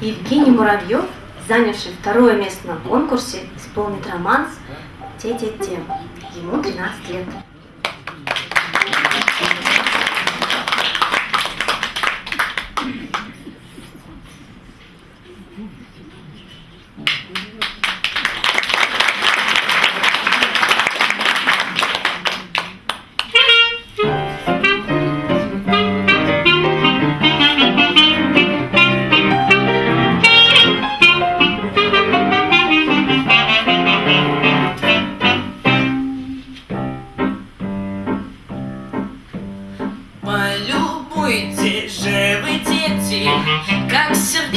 Евгений Муравьев, занявший второе место на конкурсе, исполнит романс «Те-те-те». Ему 13 лет. Полюбуйте же дети, как сердечный